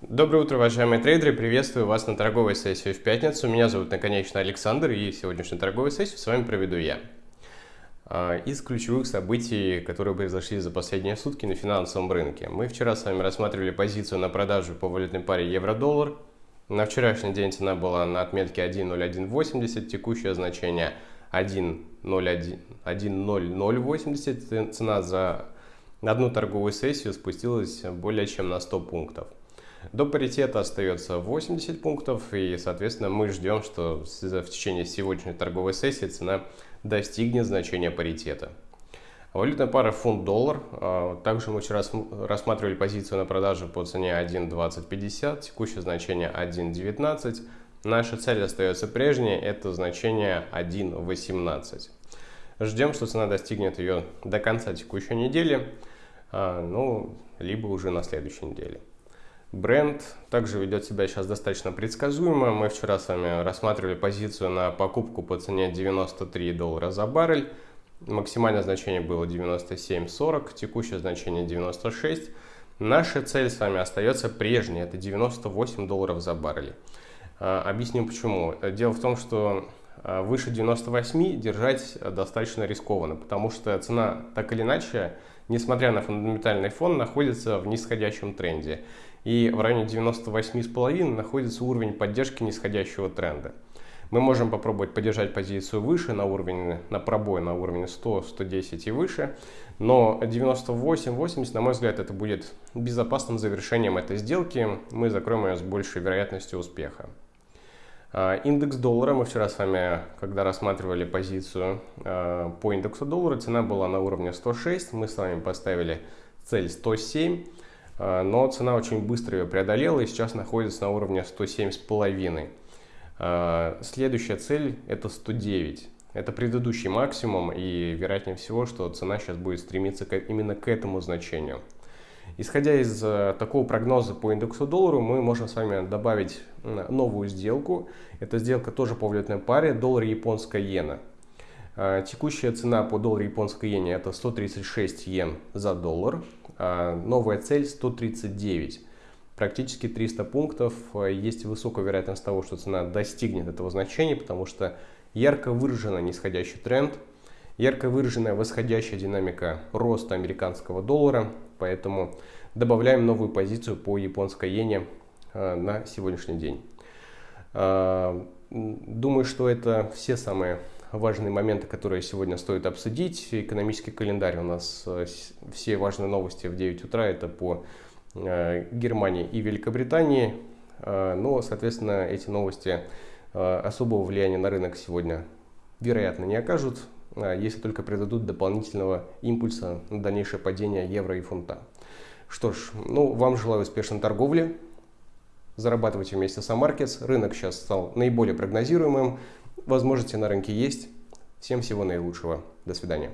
Доброе утро, уважаемые трейдеры! Приветствую вас на торговой сессии в пятницу. Меня зовут, наконечно, Александр, и сегодняшнюю торговую сессию с вами проведу я. А, из ключевых событий, которые произошли за последние сутки на финансовом рынке. Мы вчера с вами рассматривали позицию на продажу по валютной паре евро-доллар. На вчерашний день цена была на отметке 1.0180, текущее значение 1.0080. Цена за одну торговую сессию спустилась более чем на 100 пунктов. До паритета остается 80 пунктов, и, соответственно, мы ждем, что в течение сегодняшней торговой сессии цена достигнет значения паритета. Валютная пара фунт-доллар. А, также мы вчера рассматривали позицию на продажу по цене 1.2050, текущее значение 1.19. Наша цель остается прежней, это значение 1.18. Ждем, что цена достигнет ее до конца текущей недели, а, ну, либо уже на следующей неделе. Бренд также ведет себя сейчас достаточно предсказуемо. Мы вчера с вами рассматривали позицию на покупку по цене 93 доллара за баррель. Максимальное значение было 97.40, текущее значение 96. Наша цель с вами остается прежней, это 98 долларов за баррель. А, объясню почему. Дело в том, что а, выше 98 держать достаточно рискованно, потому что цена так или иначе, несмотря на фундаментальный фон, находится в нисходящем тренде и в районе 98,5 находится уровень поддержки нисходящего тренда. Мы можем попробовать поддержать позицию выше на уровень, на пробой на уровне 100, 110 и выше, но 98-80, на мой взгляд, это будет безопасным завершением этой сделки. Мы закроем ее с большей вероятностью успеха. А, индекс доллара, мы вчера с вами, когда рассматривали позицию а, по индексу доллара, цена была на уровне 106, мы с вами поставили цель 107. А, но цена очень быстро ее преодолела и сейчас находится на уровне 107,5. А, следующая цель это 109. Это предыдущий максимум и вероятнее всего, что цена сейчас будет стремиться именно к этому значению. Исходя из э, такого прогноза по индексу доллару, мы можем с вами добавить новую сделку. Эта сделка тоже по валютной паре доллар японская иена. А, текущая цена по доллару японской иене это 136 йен за доллар. А, новая цель 139. Практически 300 пунктов. Есть высокая вероятность того, что цена достигнет этого значения, потому что ярко выраженный нисходящий тренд, ярко выраженная восходящая динамика роста американского доллара. Поэтому добавляем новую позицию по японской иене а, на сегодняшний день. Думаю, что это все самые важные моменты, которые сегодня стоит обсудить. Экономический календарь у нас, э, все важные новости в 9 утра, это по э, Германии и Великобритании. Э, но, соответственно, эти новости особого влияния на рынок сегодня, вероятно, не окажут, если только придадут дополнительного импульса на дальнейшее падение евро и фунта. Что ж, ну, вам желаю успешной торговли. Зарабатывайте вместе с AMarkets. Рынок сейчас стал наиболее прогнозируемым. Возможности на рынке есть. Всем всего наилучшего. До свидания.